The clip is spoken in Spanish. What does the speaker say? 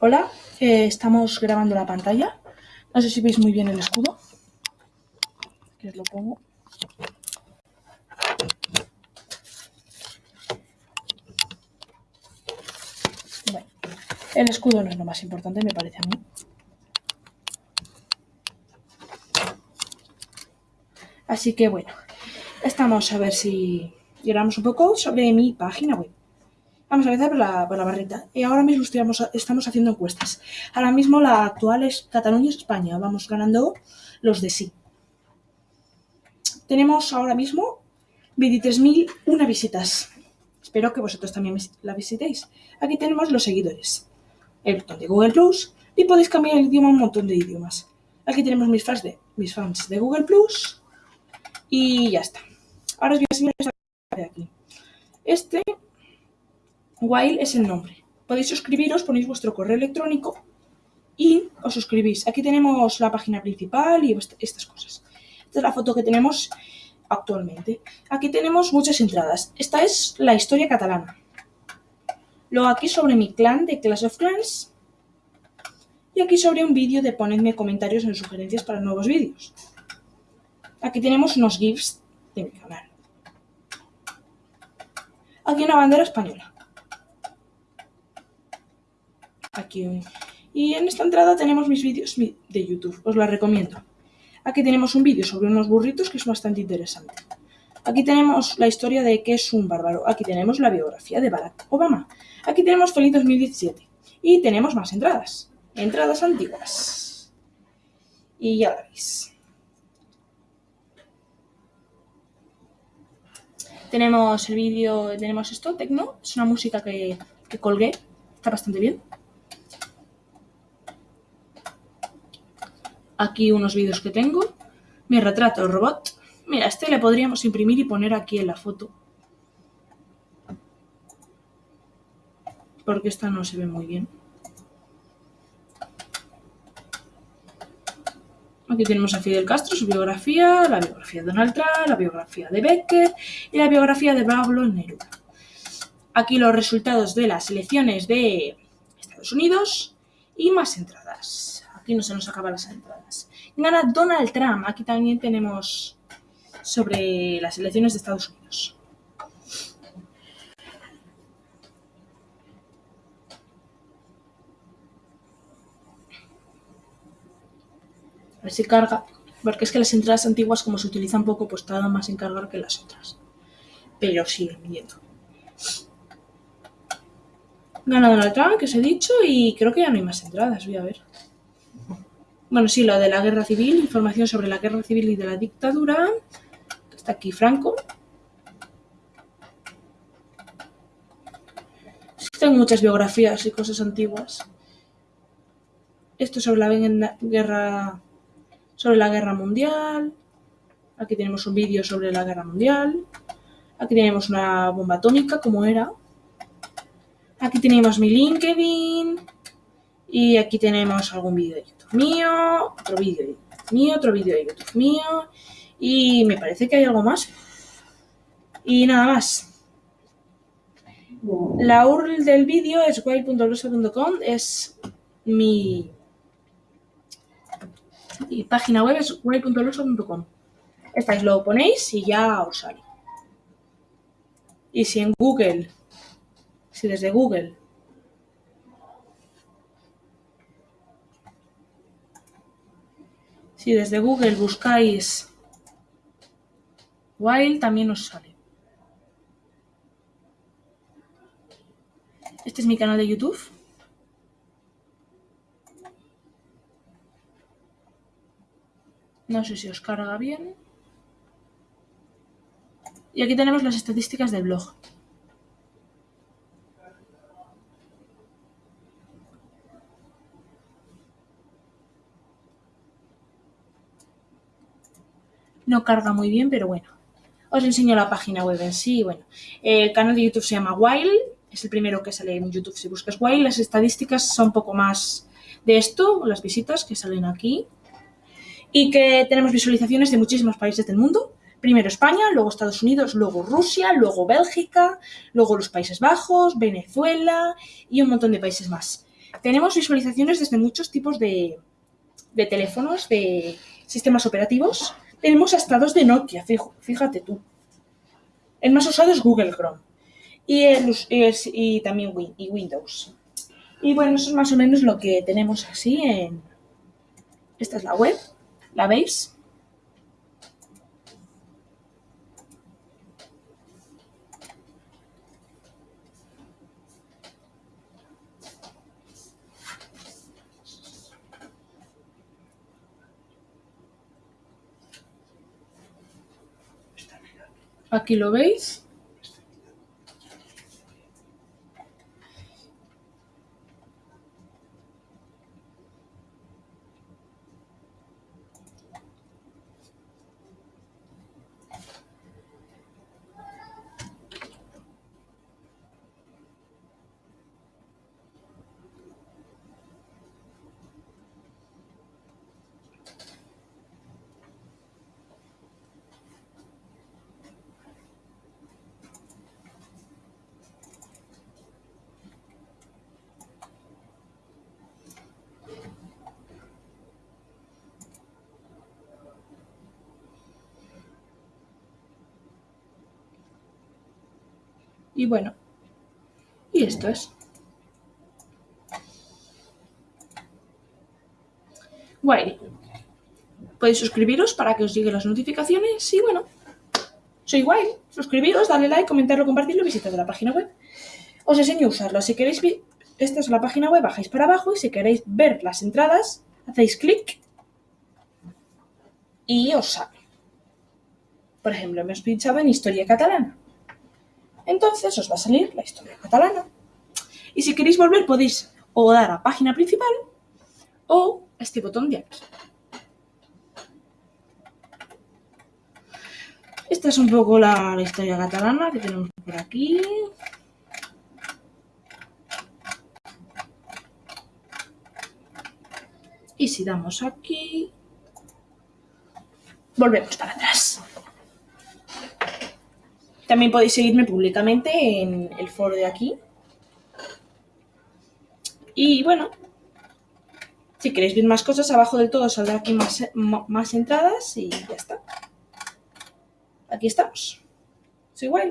Hola, eh, estamos grabando la pantalla. No sé si veis muy bien el escudo. Que os lo pongo. El escudo no es lo más importante, me parece a mí. Así que bueno, estamos a ver si llegamos un poco sobre mi página web. Vamos a empezar por la, barrita. Y ahora mismo estamos, haciendo encuestas. Ahora mismo la actual es Cataluña-España. Vamos ganando los de sí. Tenemos ahora mismo 23.001 visitas. Espero que vosotros también la visitéis. Aquí tenemos los seguidores. El botón de Google Plus. Y podéis cambiar el idioma a un montón de idiomas. Aquí tenemos mis fans de, mis fans de Google Plus. Y ya está. Ahora os voy a enseñar de aquí. Este While es el nombre. Podéis suscribiros, ponéis vuestro correo electrónico y os suscribís. Aquí tenemos la página principal y estas cosas. Esta es la foto que tenemos actualmente. Aquí tenemos muchas entradas. Esta es la historia catalana. Luego aquí sobre mi clan de Clash of Clans. Y aquí sobre un vídeo de ponedme comentarios en sugerencias para nuevos vídeos. Aquí tenemos unos GIFs de mi canal. Aquí una bandera española. aquí. Y en esta entrada tenemos mis vídeos de YouTube, os la recomiendo. Aquí tenemos un vídeo sobre unos burritos que es bastante interesante. Aquí tenemos la historia de qué es un bárbaro. Aquí tenemos la biografía de Barack Obama. Aquí tenemos Feliz 2017. Y tenemos más entradas. Entradas antiguas. Y ya la veis. Tenemos el vídeo, tenemos esto, Tecno. Es una música que, que colgué. Está bastante bien. Aquí unos vídeos que tengo. Mi retrato robot. Mira, este le podríamos imprimir y poner aquí en la foto. Porque esta no se ve muy bien. Aquí tenemos a Fidel Castro, su biografía, la biografía de Donald Trump, la biografía de Becker y la biografía de Pablo Neruda. Aquí los resultados de las elecciones de Estados Unidos y más entradas. Aquí no se nos acaban las entradas. Gana Donald Trump. Aquí también tenemos sobre las elecciones de Estados Unidos. A ver si carga. Porque es que las entradas antiguas, como se utilizan poco, pues tardan más en cargar que las otras. Pero siguen viendo. Gana Donald Trump, que os he dicho, y creo que ya no hay más entradas. Voy a ver. Bueno, sí, lo de la guerra civil, información sobre la guerra civil y de la dictadura. Está aquí Franco. Tengo muchas biografías y cosas antiguas. Esto sobre la guerra, sobre la guerra mundial. Aquí tenemos un vídeo sobre la guerra mundial. Aquí tenemos una bomba atómica, como era. Aquí tenemos mi LinkedIn. Y aquí tenemos algún vídeo de YouTube mío, otro vídeo de YouTube mío, otro vídeo de YouTube mío. Y me parece que hay algo más. Y nada más. La URL del vídeo es wild.blosa.com, es mi, mi, página web es wild.blosa.com. Estáis lo ponéis y ya os sale. Y si en Google, si desde Google Si desde Google buscáis Wild también os sale. Este es mi canal de YouTube. No sé si os carga bien. Y aquí tenemos las estadísticas del blog. no carga muy bien, pero bueno. Os enseño la página web en sí. Bueno, el canal de YouTube se llama Wild, es el primero que sale en YouTube si buscas Wild. Las estadísticas son un poco más de esto, las visitas que salen aquí. Y que tenemos visualizaciones de muchísimos países del mundo. Primero España, luego Estados Unidos, luego Rusia, luego Bélgica, luego los Países Bajos, Venezuela y un montón de países más. Tenemos visualizaciones desde muchos tipos de, de teléfonos, de sistemas operativos. Tenemos hasta dos de Nokia, fíjate tú. El más usado es Google Chrome y, el, y también y Windows. Y bueno, eso es más o menos lo que tenemos así en... Esta es la web, ¿la veis? Aquí lo veis. Y bueno, y esto es. Guay. Podéis suscribiros para que os lleguen las notificaciones y bueno, soy guay. Suscribiros, darle like, comentarlo, compartirlo visitad la página web. Os enseño a usarlo. Si queréis, esta es la página web, bajáis para abajo y si queréis ver las entradas, hacéis clic y os sale. Por ejemplo, me os pinchado en Historia Catalana entonces os va a salir la historia catalana. Y si queréis volver podéis o dar a página principal o a este botón de aquí. Esta es un poco la, historia catalana que tenemos por aquí. Y si damos aquí, volvemos para atrás. También podéis seguirme públicamente en el foro de aquí. Y bueno, si queréis ver más cosas, abajo del todo saldrá aquí más, más entradas y ya está. Aquí estamos. Soy igual.